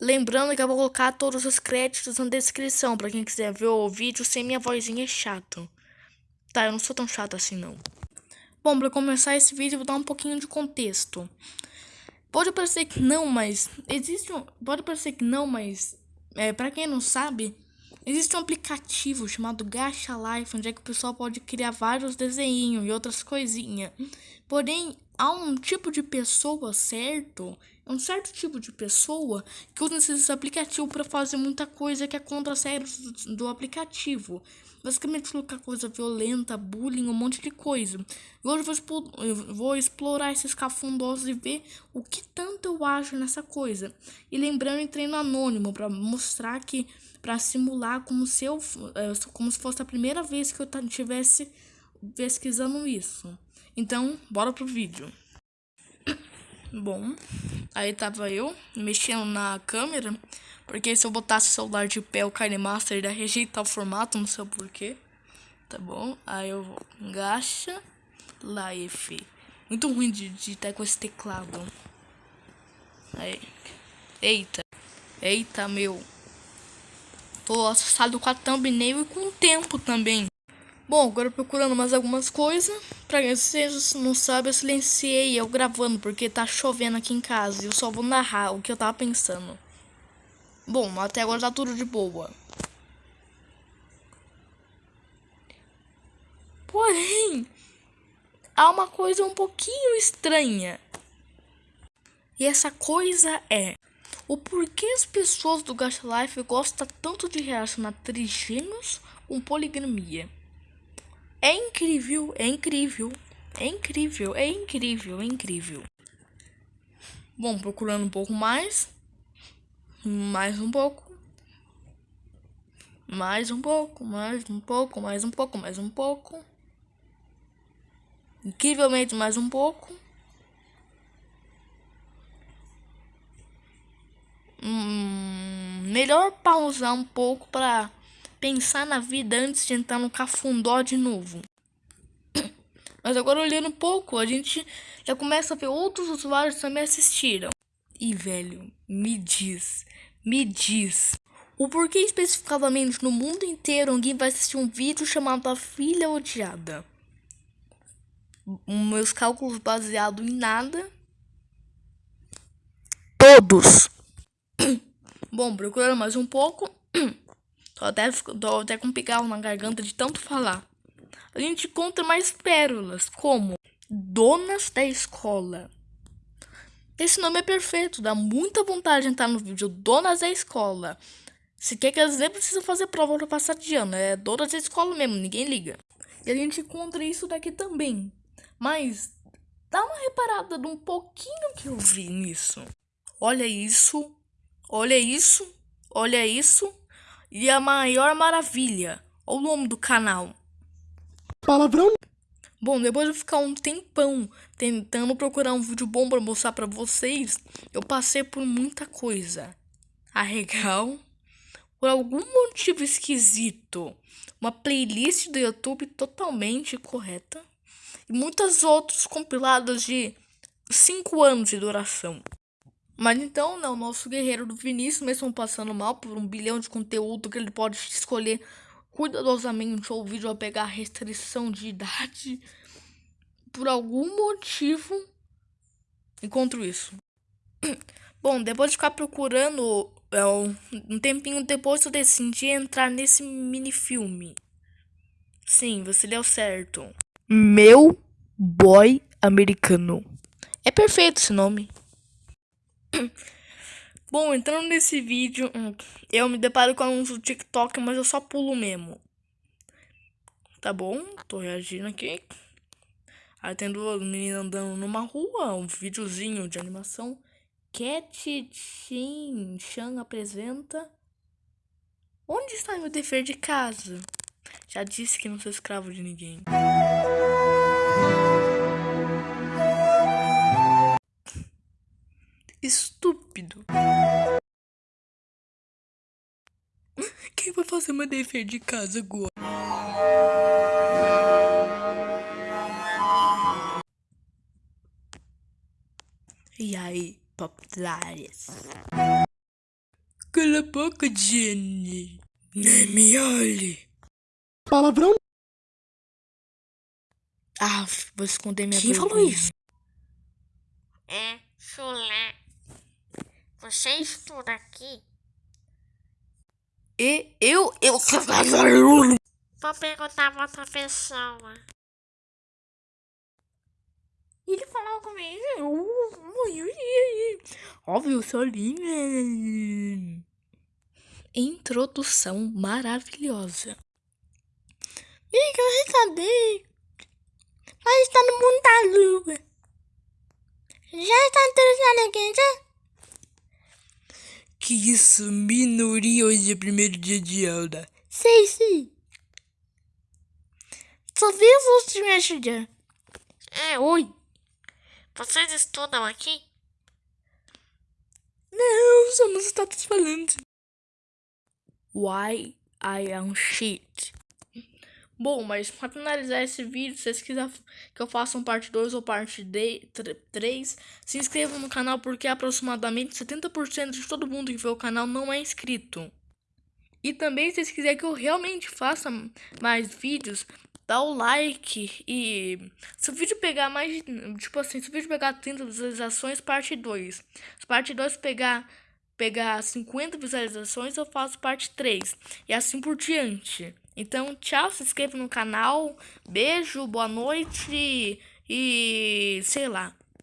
Lembrando que eu vou colocar todos os créditos na descrição, pra quem quiser ver o vídeo sem minha vozinha chato. Tá, eu não sou tão chato assim não. Bom, pra começar esse vídeo, vou dar um pouquinho de contexto. Pode parecer que não, mas... Existe um... Pode parecer que não, mas... É, pra quem não sabe, existe um aplicativo chamado Gacha Life, onde é que o pessoal pode criar vários desenhos e outras coisinhas. Porém, há um tipo de pessoa certo, é um certo tipo de pessoa que usa esse aplicativo para fazer muita coisa que é contra as regras do, do aplicativo. Basicamente colocar coisa violenta, bullying, um monte de coisa. E hoje eu vou, eu vou explorar esses cafundosos e ver o que tanto eu acho nessa coisa. E lembrando em treino anônimo para mostrar que para simular como se eu é, como se fosse a primeira vez que eu estivesse pesquisando isso. Então, bora pro vídeo. Bom, aí tava eu mexendo na câmera, porque se eu botasse o celular de pé, o KineMaster ia rejeitar o formato, não sei porquê. Tá bom? Aí eu vou, gacha, life. Muito ruim de digitar com esse teclado. Aí. Eita. Eita, meu. Tô assustado com a thumbnail e com o tempo também. Bom, agora procurando mais algumas coisas. Pra quem não sabem, eu silenciei eu gravando porque tá chovendo aqui em casa. E eu só vou narrar o que eu tava pensando. Bom, até agora tá tudo de boa. Porém, há uma coisa um pouquinho estranha. E essa coisa é o porquê as pessoas do Gacha Life gostam tanto de relacionar trigêmeos com poligamia. É incrível, é incrível, é incrível, é incrível, é incrível. Bom, procurando um pouco mais. Mais um pouco. Mais um pouco, mais um pouco, mais um pouco, mais um pouco. Incrivelmente mais um pouco. Hum, melhor pausar um pouco para pensar na vida antes de entrar no cafundó de novo. Mas agora olhando um pouco, a gente já começa a ver outros usuários também assistiram. E velho, me diz, me diz, o porquê especificamente no mundo inteiro alguém vai assistir um vídeo chamado A Filha Odiada? Meus cálculos baseados em nada. Todos. Bom, procurando mais um pouco. Tô até, tô até com pigarro na garganta de tanto falar. A gente encontra mais pérolas, como Donas da Escola. Esse nome é perfeito, dá muita vontade de entrar no vídeo Donas da Escola. Se quer que elas nem precisam fazer prova para passar de ano, é Donas da Escola mesmo, ninguém liga. E a gente encontra isso daqui também. Mas dá uma reparada de um pouquinho que eu vi nisso. Olha isso, olha isso, olha isso. E a maior maravilha, o nome do canal. Palavrão? Bom, depois de ficar um tempão tentando procurar um vídeo bom para mostrar para vocês, eu passei por muita coisa. Arregal, por algum motivo esquisito, uma playlist do YouTube totalmente correta e muitas outras compiladas de 5 anos de duração. Mas então, né, o nosso guerreiro do Vinícius, mesmo passando mal por um bilhão de conteúdo que ele pode escolher cuidadosamente ou o vídeo vai pegar restrição de idade, por algum motivo, encontro isso. Bom, depois de ficar procurando, é, um tempinho depois eu decidi entrar nesse mini filme. Sim, você deu certo. Meu Boy Americano. É perfeito esse nome. Bom, entrando nesse vídeo, hum, eu me deparo com anúncio do TikTok, mas eu só pulo mesmo. Tá bom, tô reagindo aqui. Aí tem duas meninas andando numa rua, um videozinho de animação. Cat Chin Chan apresenta. Onde está meu dever de casa? Já disse que não sou escravo de ninguém. Estúpido. Quem vai fazer meu dever de casa agora? E aí, populares? Cala a boca, Jenny. Nem me olhe. Palavrão. Ah, vou esconder minha Quem vergonha. falou isso? É, chulé. Você estuda aqui? E eu, eu... Vou perguntar pra outra pessoa. Ele falou comigo. Óbvio, sou linda. Introdução maravilhosa. Que eu saber. Mas está no mundo da lua. Já está interessado aqui, já? Que isso, minoria hoje é primeiro dia de aula. Sei, sim. Os outros semestres já. É, oi. Vocês estudam aqui? Não, somos status falando. Why I am shit. Bom, mas pra finalizar esse vídeo, se vocês quiserem que eu faça um parte 2 ou parte 3, se inscrevam no canal porque aproximadamente 70% de todo mundo que vê o canal não é inscrito. E também, se vocês quiserem que eu realmente faça mais vídeos, dá o like e se o vídeo pegar mais, tipo assim, se o vídeo pegar 30 visualizações, parte 2. Se parte 2 pegar pegar 50 visualizações, eu faço parte 3 e assim por diante. Então, tchau, se inscreva no canal, beijo, boa noite e sei lá.